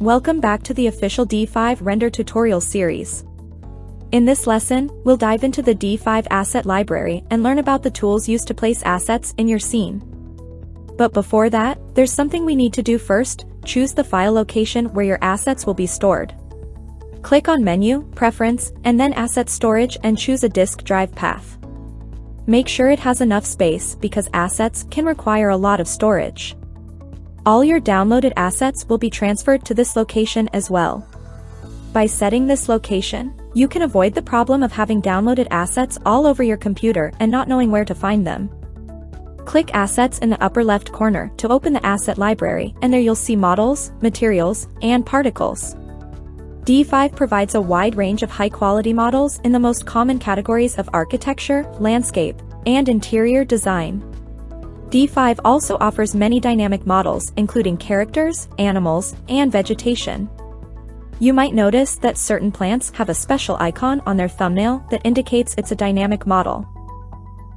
Welcome back to the official D5 Render tutorial series. In this lesson, we'll dive into the D5 Asset Library and learn about the tools used to place assets in your scene. But before that, there's something we need to do first, choose the file location where your assets will be stored. Click on Menu, Preference, and then Asset Storage and choose a disk drive path. Make sure it has enough space because assets can require a lot of storage. All your downloaded assets will be transferred to this location as well. By setting this location, you can avoid the problem of having downloaded assets all over your computer and not knowing where to find them. Click Assets in the upper left corner to open the asset library and there you'll see models, materials, and particles. D5 provides a wide range of high-quality models in the most common categories of architecture, landscape, and interior design. D5 also offers many dynamic models including characters, animals, and vegetation. You might notice that certain plants have a special icon on their thumbnail that indicates it's a dynamic model.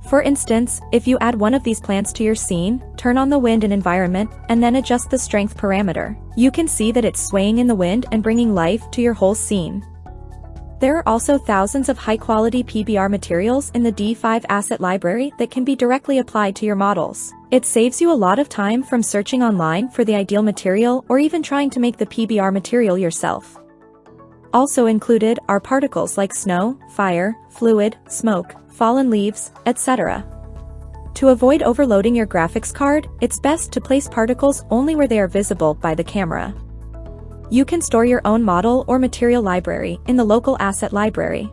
For instance, if you add one of these plants to your scene, turn on the wind and environment, and then adjust the strength parameter, you can see that it's swaying in the wind and bringing life to your whole scene. There are also thousands of high-quality PBR materials in the D5 asset library that can be directly applied to your models. It saves you a lot of time from searching online for the ideal material or even trying to make the PBR material yourself. Also included are particles like snow, fire, fluid, smoke, fallen leaves, etc. To avoid overloading your graphics card, it's best to place particles only where they are visible by the camera. You can store your own model or material library in the local asset library.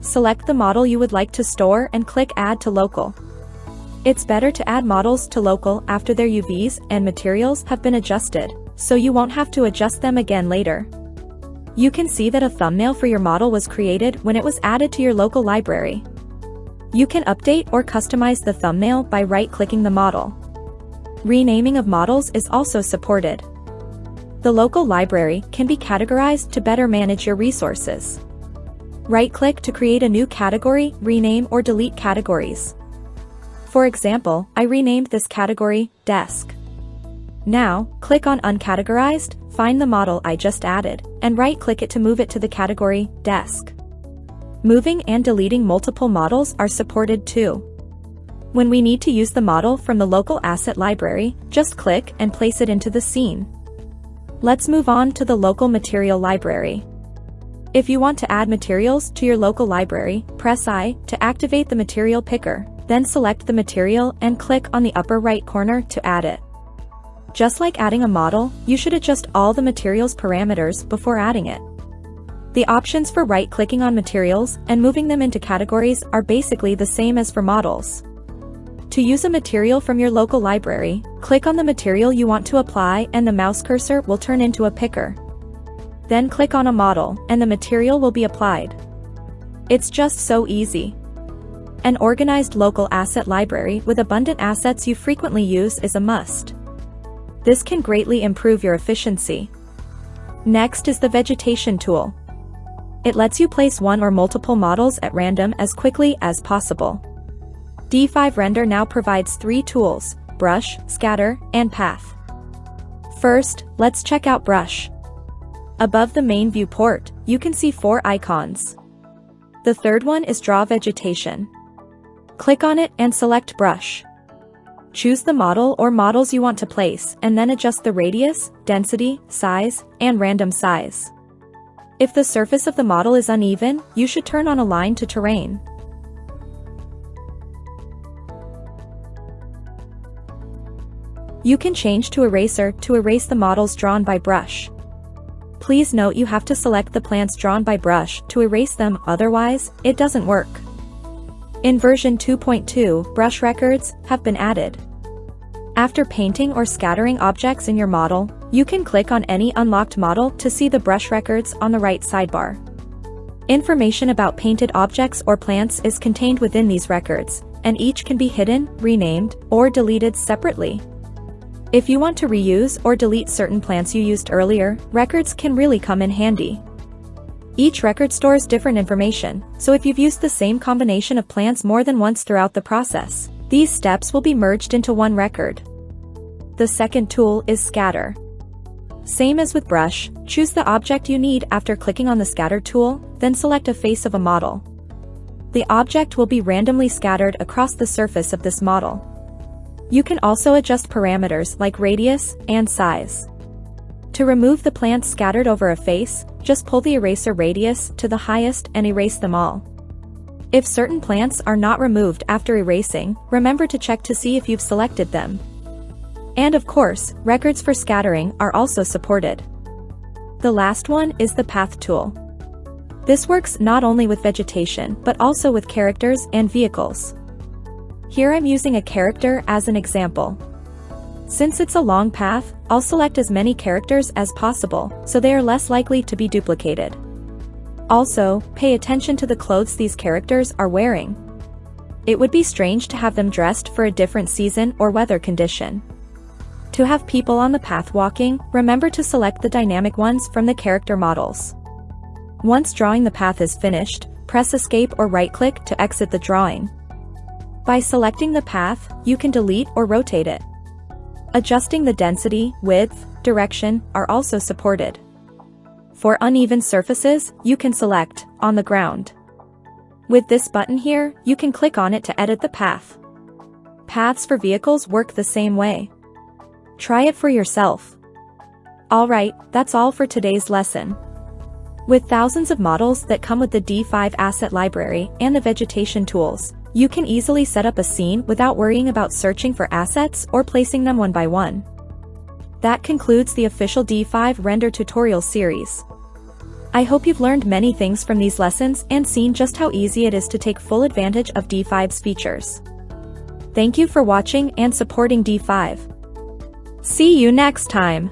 Select the model you would like to store and click Add to Local. It's better to add models to local after their UVs and materials have been adjusted, so you won't have to adjust them again later. You can see that a thumbnail for your model was created when it was added to your local library. You can update or customize the thumbnail by right-clicking the model. Renaming of models is also supported. The local library can be categorized to better manage your resources. Right-click to create a new category, rename or delete categories. For example, I renamed this category, Desk. Now, click on Uncategorized, find the model I just added, and right-click it to move it to the category, Desk. Moving and deleting multiple models are supported too. When we need to use the model from the local asset library, just click and place it into the scene. Let's move on to the local material library. If you want to add materials to your local library, press I to activate the material picker, then select the material and click on the upper right corner to add it. Just like adding a model, you should adjust all the materials parameters before adding it. The options for right-clicking on materials and moving them into categories are basically the same as for models. To use a material from your local library, click on the material you want to apply and the mouse cursor will turn into a picker. Then click on a model, and the material will be applied. It's just so easy. An organized local asset library with abundant assets you frequently use is a must. This can greatly improve your efficiency. Next is the vegetation tool. It lets you place one or multiple models at random as quickly as possible. D5 Render now provides three tools, Brush, Scatter, and Path. First, let's check out Brush. Above the main viewport, you can see four icons. The third one is Draw Vegetation. Click on it and select Brush. Choose the model or models you want to place and then adjust the radius, density, size, and random size. If the surface of the model is uneven, you should turn on Align to Terrain. You can change to Eraser to erase the models drawn by brush. Please note you have to select the plants drawn by brush to erase them, otherwise, it doesn't work. In version 2.2, brush records have been added. After painting or scattering objects in your model, you can click on any unlocked model to see the brush records on the right sidebar. Information about painted objects or plants is contained within these records, and each can be hidden, renamed, or deleted separately. If you want to reuse or delete certain plants you used earlier, records can really come in handy. Each record stores different information, so if you've used the same combination of plants more than once throughout the process, these steps will be merged into one record. The second tool is Scatter. Same as with brush, choose the object you need after clicking on the scatter tool, then select a face of a model. The object will be randomly scattered across the surface of this model. You can also adjust parameters like radius and size. To remove the plants scattered over a face, just pull the eraser radius to the highest and erase them all. If certain plants are not removed after erasing, remember to check to see if you've selected them. And of course, records for scattering are also supported. The last one is the Path tool. This works not only with vegetation but also with characters and vehicles. Here I'm using a character as an example. Since it's a long path, I'll select as many characters as possible, so they are less likely to be duplicated. Also, pay attention to the clothes these characters are wearing. It would be strange to have them dressed for a different season or weather condition. To have people on the path walking, remember to select the dynamic ones from the character models. Once drawing the path is finished, press escape or right-click to exit the drawing. By selecting the path, you can delete or rotate it. Adjusting the density, width, direction are also supported. For uneven surfaces, you can select, on the ground. With this button here, you can click on it to edit the path. Paths for vehicles work the same way. Try it for yourself. Alright, that's all for today's lesson. With thousands of models that come with the D5 Asset Library and the vegetation tools, you can easily set up a scene without worrying about searching for assets or placing them one by one. That concludes the official D5 Render tutorial series. I hope you've learned many things from these lessons and seen just how easy it is to take full advantage of D5's features. Thank you for watching and supporting D5. See you next time!